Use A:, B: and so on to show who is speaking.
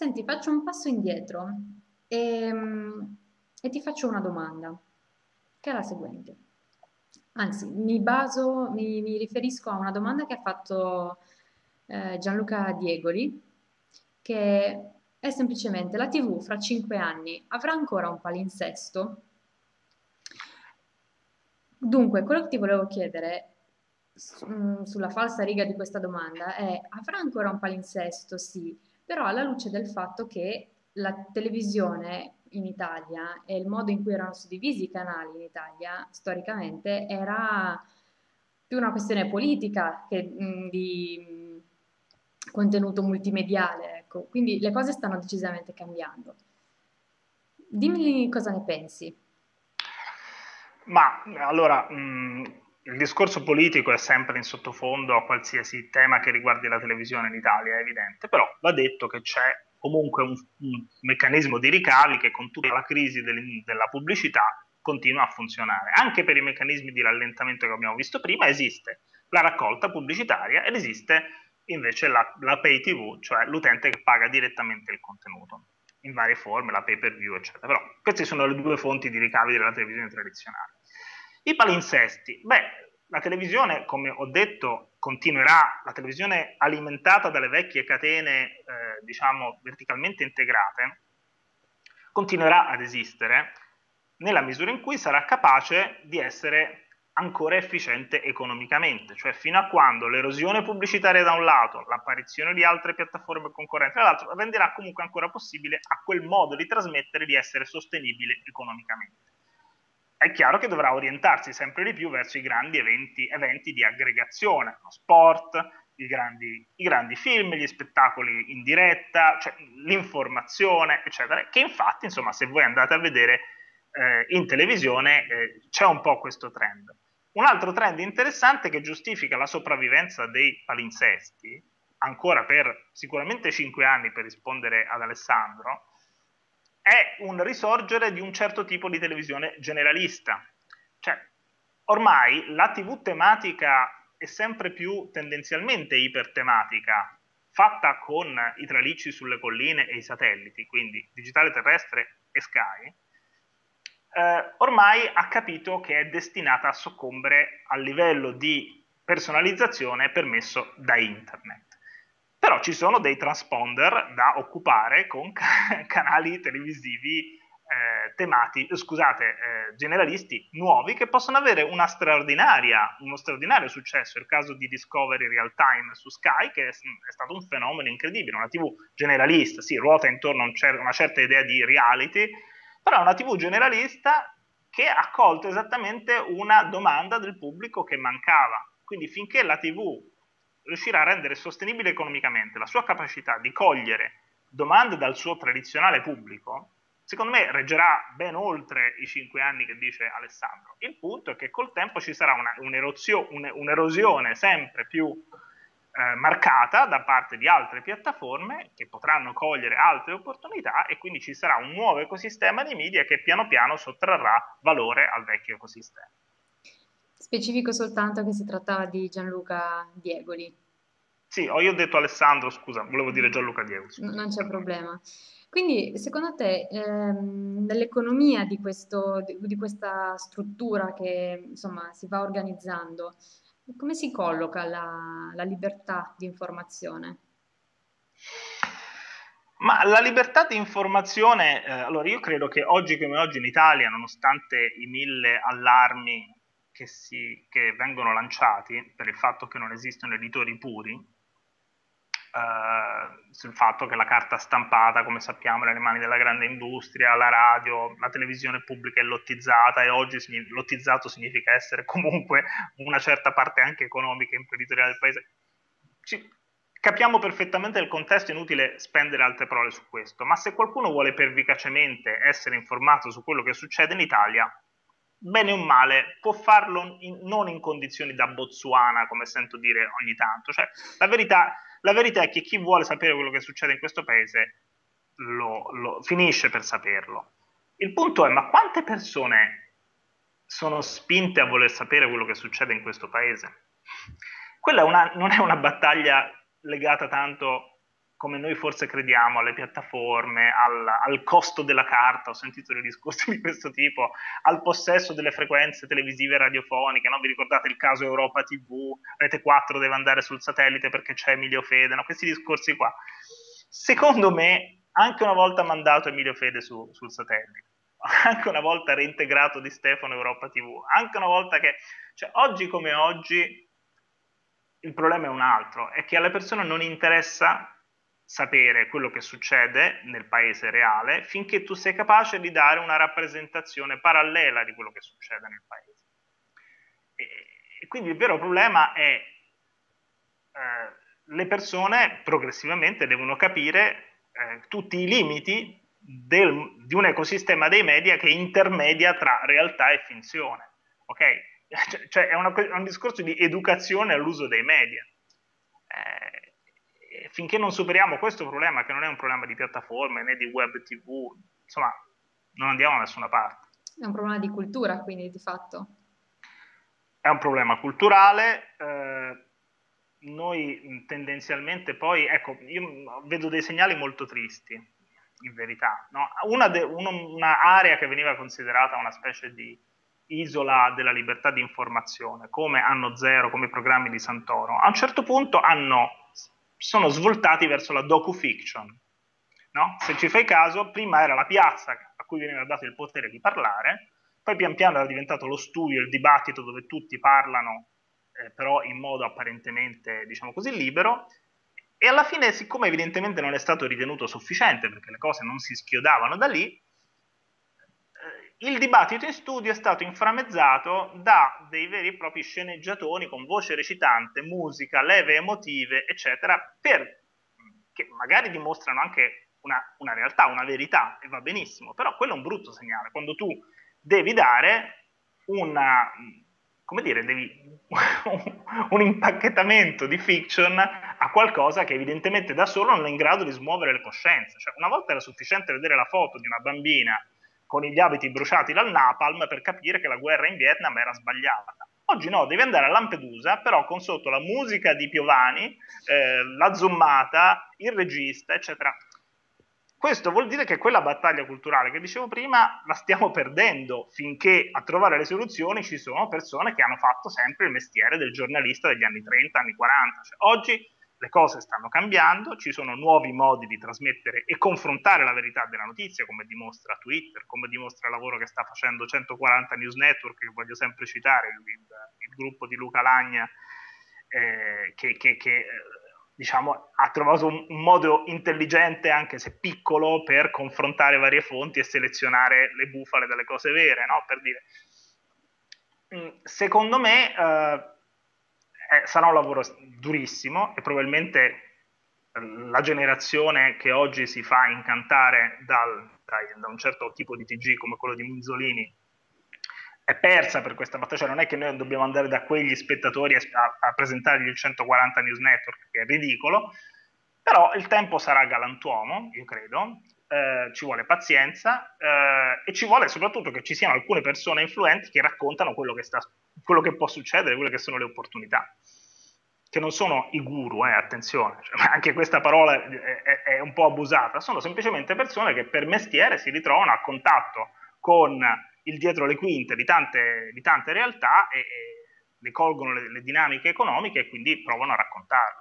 A: Senti, faccio un passo indietro e, e ti faccio una domanda, che è la seguente. Anzi, mi baso, mi, mi riferisco a una domanda che ha fatto eh, Gianluca Diegoli, che è semplicemente la TV fra cinque anni avrà ancora un palinsesto? Dunque, quello che ti volevo chiedere mm, sulla falsa riga di questa domanda è avrà ancora un palinsesto? Sì, però alla luce del fatto che la televisione in Italia e il modo in cui erano suddivisi i canali in Italia storicamente era più una questione politica che di contenuto multimediale, ecco. Quindi le cose stanno decisamente cambiando. Dimmi cosa ne pensi.
B: Ma allora, mh, il discorso politico è sempre in sottofondo a qualsiasi tema che riguardi la televisione in Italia, è evidente, però va detto che c'è comunque un, un meccanismo di ricavi che con tutta la crisi del, della pubblicità continua a funzionare. Anche per i meccanismi di rallentamento che abbiamo visto prima esiste la raccolta pubblicitaria ed esiste invece la, la pay TV, cioè l'utente che paga direttamente il contenuto in varie forme, la pay per view, eccetera. Però queste sono le due fonti di ricavi della televisione tradizionale. I palinsesti, beh, la televisione, come ho detto, continuerà, la televisione alimentata dalle vecchie catene, eh, diciamo, verticalmente integrate, continuerà ad esistere nella misura in cui sarà capace di essere ancora efficiente economicamente, cioè fino a quando l'erosione pubblicitaria da un lato, l'apparizione di altre piattaforme concorrenti dall'altro, renderà comunque ancora possibile a quel modo di trasmettere di essere sostenibile economicamente è chiaro che dovrà orientarsi sempre di più verso i grandi eventi, eventi di aggregazione, lo sport, i grandi, i grandi, film, gli spettacoli in diretta, cioè l'informazione, eccetera, che infatti, insomma, se voi andate a vedere eh, in televisione eh, c'è un po' questo trend. Un altro trend interessante che giustifica la sopravvivenza dei palinsesti, ancora per sicuramente cinque anni per rispondere ad Alessandro, è un risorgere di un certo tipo di televisione generalista. Cioè, ormai la TV tematica è sempre più tendenzialmente ipertematica, fatta con i tralicci sulle colline e i satelliti, quindi digitale terrestre e Sky, eh, ormai ha capito che è destinata a soccombere al livello di personalizzazione permesso da internet però ci sono dei transponder da occupare con ca- canali televisivi eh, temati, scusate, eh, generalisti nuovi che possono avere uno straordinario successo. Il caso di Discovery Real Time su Sky, che è, è stato un fenomeno incredibile, una TV generalista, sì, ruota intorno a un cer- una certa idea di reality, però è una TV generalista che ha colto esattamente una domanda del pubblico che mancava. Quindi finché la TV riuscirà a rendere sostenibile economicamente la sua capacità di cogliere domande dal suo tradizionale pubblico, secondo me reggerà ben oltre i cinque anni che dice Alessandro. Il punto è che col tempo ci sarà una, un'erosione sempre più eh, marcata da parte di altre piattaforme che potranno cogliere altre opportunità e quindi ci sarà un nuovo ecosistema di media che piano piano sottrarrà valore al vecchio ecosistema.
A: Specifico soltanto che si trattava di Gianluca Diegoli.
B: Sì, ho io detto Alessandro, scusa, volevo dire Gianluca Diegoli.
A: Scusa. Non c'è problema. Quindi, secondo te, ehm, nell'economia di, questo, di, questa struttura che insomma si va organizzando, come si colloca la, la libertà di informazione?
B: Ma la libertà di informazione, eh, allora io credo che oggi come oggi in Italia, nonostante i mille allarmi che, si, che vengono lanciati per il fatto che non esistono editori puri, eh, sul fatto che la carta stampata, come sappiamo, è nelle mani della grande industria, la radio, la televisione pubblica è lottizzata e oggi lottizzato significa essere comunque una certa parte anche economica e imprenditoriale del paese. Ci, capiamo perfettamente il contesto, è inutile spendere altre parole su questo, ma se qualcuno vuole pervicacemente essere informato su quello che succede in Italia, bene o male, può farlo in, non in condizioni da Botswana, come sento dire ogni tanto. Cioè, la, verità, la verità, è che chi vuole sapere quello che succede in questo paese lo, lo, finisce per saperlo. Il punto è, ma quante persone sono spinte a voler sapere quello che succede in questo paese? Quella è una, non è una battaglia legata tanto come noi forse crediamo, alle piattaforme, al, al, costo della carta, ho sentito dei discorsi di questo tipo, al possesso delle frequenze televisive e radiofoniche, no? vi ricordate il caso Europa TV, Rete 4 deve andare sul satellite perché c'è Emilio Fede, no? questi discorsi qua. Secondo me, anche una volta mandato Emilio Fede su, sul satellite, anche una volta reintegrato di Stefano Europa TV, anche una volta che, cioè oggi come oggi, il problema è un altro, è che alle persone non interessa sapere quello che succede nel paese reale finché tu sei capace di dare una rappresentazione parallela di quello che succede nel paese. E, e quindi il vero problema è eh, le persone progressivamente devono capire eh, tutti i limiti del, di un ecosistema dei media che intermedia tra realtà e finzione. Ok? Cioè, cioè è, una, è un discorso di educazione all'uso dei media. Eh, finché non superiamo questo problema, che non è un problema di piattaforme né di web TV, insomma, non andiamo da nessuna parte.
A: È un problema di cultura, quindi, di fatto.
B: È un problema culturale. Eh, noi tendenzialmente poi, ecco, io vedo dei segnali molto tristi, in verità. No? Una, de, una, una area che veniva considerata una specie di isola della libertà di informazione, come Anno Zero, come i programmi di Santoro, a un certo punto hanno sono svoltati verso la docu-fiction. No? Se ci fai caso, prima era la piazza a cui veniva dato il potere di parlare, poi pian piano era diventato lo studio, il dibattito dove tutti parlano, eh, però in modo apparentemente, diciamo così, libero, e alla fine, siccome evidentemente non è stato ritenuto sufficiente, perché le cose non si schiodavano da lì, il dibattito in studio è stato inframmezzato da dei veri e propri sceneggiatoni con voce recitante, musica, leve emotive, eccetera, per, che magari dimostrano anche una, una realtà, una verità, e va benissimo, però quello è un brutto segnale, quando tu devi dare una, come dire, devi, un impacchettamento di fiction a qualcosa che evidentemente da solo non è in grado di smuovere le coscienze. Cioè, una volta era sufficiente vedere la foto di una bambina con gli abiti bruciati dal napalm per capire che la guerra in Vietnam era sbagliata. Oggi no, devi andare a Lampedusa, però con sotto la musica di Piovani, eh, la zoomata, il regista, eccetera. Questo vuol dire che quella battaglia culturale che dicevo prima la stiamo perdendo finché a trovare le soluzioni ci sono persone che hanno fatto sempre il mestiere del giornalista degli anni 30, anni 40. Cioè, oggi le cose stanno cambiando, ci sono nuovi modi di trasmettere e confrontare la verità della notizia, come dimostra Twitter, come dimostra il lavoro che sta facendo 140 News Network, che voglio sempre citare, il, il, gruppo di Luca Lagna, eh, che, che, che diciamo, ha trovato un, un, modo intelligente, anche se piccolo, per confrontare varie fonti e selezionare le bufale dalle cose vere, no? per dire. Mm, secondo me... Eh, eh, sarà un lavoro durissimo e probabilmente eh, la generazione che oggi si fa incantare dal, da un certo tipo di TG come quello di Minzolini è persa per questa battaglia, cioè non è che noi dobbiamo andare da quegli spettatori a, a presentargli il 140 News Network, che è ridicolo, però il tempo sarà galantuomo, io credo, eh, ci vuole pazienza eh, e ci vuole soprattutto che ci siano alcune persone influenti che raccontano quello che, sta, quello che può succedere, quelle che sono le opportunità che non sono i guru, eh, attenzione, cioè, anche questa parola è, è, un po' abusata, sono semplicemente persone che per mestiere si ritrovano a contatto con il dietro le quinte di tante, di tante realtà e, e ne colgono le, le dinamiche economiche e quindi provano a raccontarle.